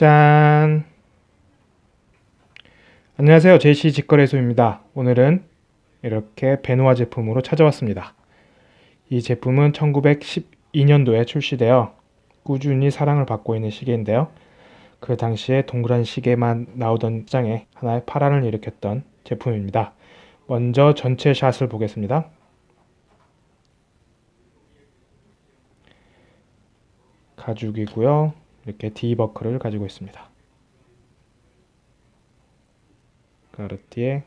짠! 안녕하세요. JC 직거래소입니다. 오늘은 이렇게 베누아 제품으로 찾아왔습니다. 이 제품은 1912년도에 출시되어 꾸준히 사랑을 받고 있는 시계인데요. 그 당시에 동그란 시계만 나오던 시장에 하나의 파란을 일으켰던 제품입니다. 먼저 전체 샷을 보겠습니다. 가죽이고요. 이렇게 D버클을 가지고 있습니다. 가르티에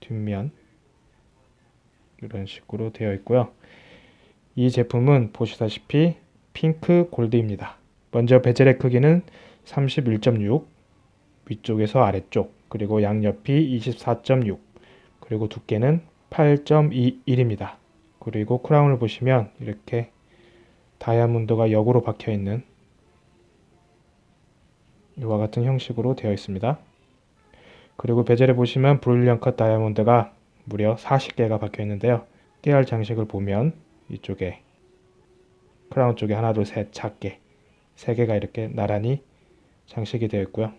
뒷면 이런 식으로 되어 있고요. 이 제품은 보시다시피 핑크 골드입니다. 먼저 베젤의 크기는 31.6 위쪽에서 아래쪽 그리고 양옆이 24.6 그리고 두께는 8.21입니다. 그리고 크라운을 보시면 이렇게 다이아몬드가 역으로 박혀 있는 이와 같은 형식으로 되어 있습니다. 그리고 베젤에 보시면 브릴리언 컷 다이아몬드가 무려 40개가 박혀 있는데요. 깨알 장식을 보면 이쪽에 크라운 쪽에 하나 둘 셋 작게 3개가 이렇게 나란히 장식이 되어 있고요.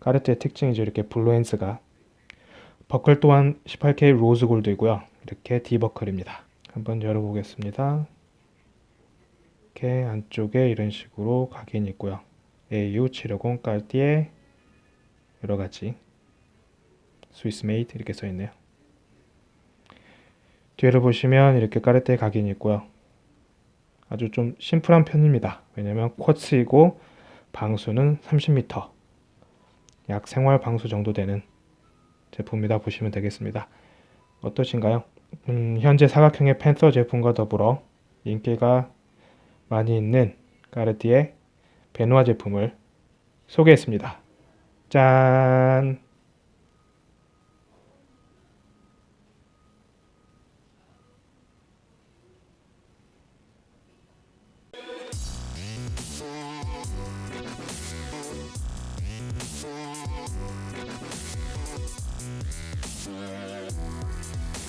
까르띠에의 특징이죠. 이렇게 블루엔스가 버클 또한 18K rose gold이고요. 이렇게 D버클입니다. 한번 열어보겠습니다. 이렇게 안쪽에 이런 식으로 각인이 있고요. AU750 까르띠에 여러가지 Swiss made 이렇게 써있네요. 뒤를 보시면 이렇게 까르띠에 각인이 있고요. 아주 좀 심플한 편입니다. 왜냐면 quartz이고 방수는 30m 약 생활 방수 정도 되는 제품이다 보시면 되겠습니다. 어떠신가요? 음, 현재 사각형의 펜서 제품과 더불어 인기가 많이 있는 까르띠에 베누아 제품을 소개했습니다. 짠!